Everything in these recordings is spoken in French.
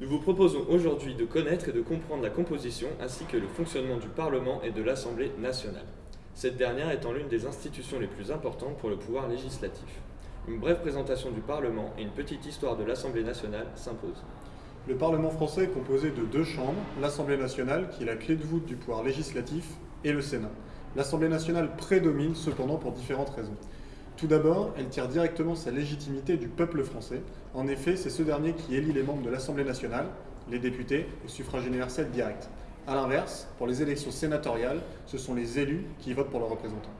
Nous vous proposons aujourd'hui de connaître et de comprendre la composition ainsi que le fonctionnement du Parlement et de l'Assemblée nationale. Cette dernière étant l'une des institutions les plus importantes pour le pouvoir législatif. Une brève présentation du Parlement et une petite histoire de l'Assemblée nationale s'imposent. Le Parlement français est composé de deux chambres, l'Assemblée nationale, qui est la clé de voûte du pouvoir législatif, et le Sénat. L'Assemblée nationale prédomine cependant pour différentes raisons. Tout d'abord, elle tire directement sa légitimité du peuple français. En effet, c'est ce dernier qui élit les membres de l'Assemblée nationale, les députés, au suffrage universel direct. A l'inverse, pour les élections sénatoriales, ce sont les élus qui votent pour leurs représentants.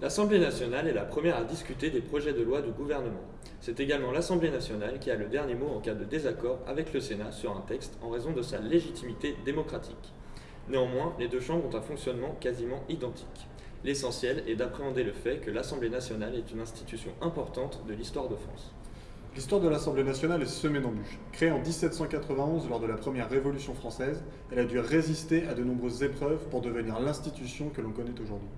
L'Assemblée nationale est la première à discuter des projets de loi du gouvernement. C'est également l'Assemblée nationale qui a le dernier mot en cas de désaccord avec le Sénat sur un texte en raison de sa légitimité démocratique. Néanmoins, les deux chambres ont un fonctionnement quasiment identique. L'essentiel est d'appréhender le fait que l'Assemblée nationale est une institution importante de l'histoire de France. L'histoire de l'Assemblée nationale est semée d'embûches. Créée en 1791 lors de la première Révolution française, elle a dû résister à de nombreuses épreuves pour devenir l'institution que l'on connaît aujourd'hui.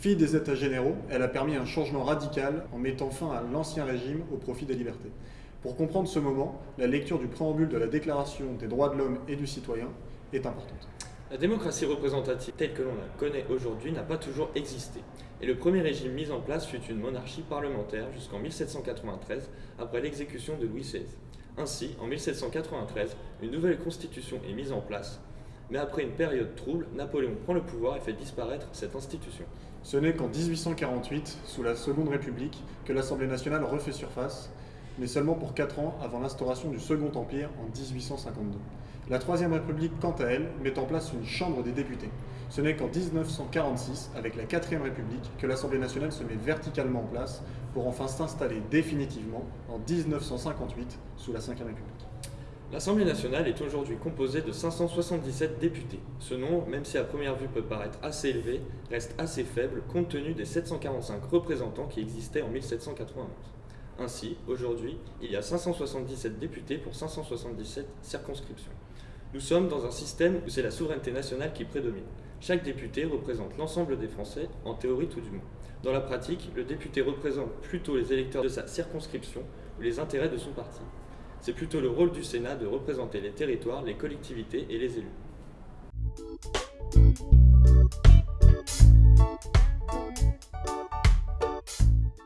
Fille des États généraux, elle a permis un changement radical en mettant fin à l'ancien régime au profit des libertés. Pour comprendre ce moment, la lecture du préambule de la Déclaration des droits de l'homme et du citoyen est importante. La démocratie représentative telle que l'on la connaît aujourd'hui n'a pas toujours existé, et le premier régime mis en place fut une monarchie parlementaire jusqu'en 1793, après l'exécution de Louis XVI. Ainsi, en 1793, une nouvelle constitution est mise en place, mais après une période trouble, Napoléon prend le pouvoir et fait disparaître cette institution. Ce n'est qu'en 1848, sous la Seconde République, que l'Assemblée nationale refait surface, mais seulement pour 4 ans avant l'instauration du Second Empire en 1852. La Troisième République, quant à elle, met en place une Chambre des députés. Ce n'est qu'en 1946, avec la Quatrième République, que l'Assemblée nationale se met verticalement en place pour enfin s'installer définitivement en 1958 sous la Cinquième République. L'Assemblée nationale est aujourd'hui composée de 577 députés. Ce nombre, même si à première vue peut paraître assez élevé, reste assez faible compte tenu des 745 représentants qui existaient en 1791. Ainsi, aujourd'hui, il y a 577 députés pour 577 circonscriptions. Nous sommes dans un système où c'est la souveraineté nationale qui prédomine. Chaque député représente l'ensemble des Français, en théorie tout du moins. Dans la pratique, le député représente plutôt les électeurs de sa circonscription ou les intérêts de son parti. C'est plutôt le rôle du Sénat de représenter les territoires, les collectivités et les élus.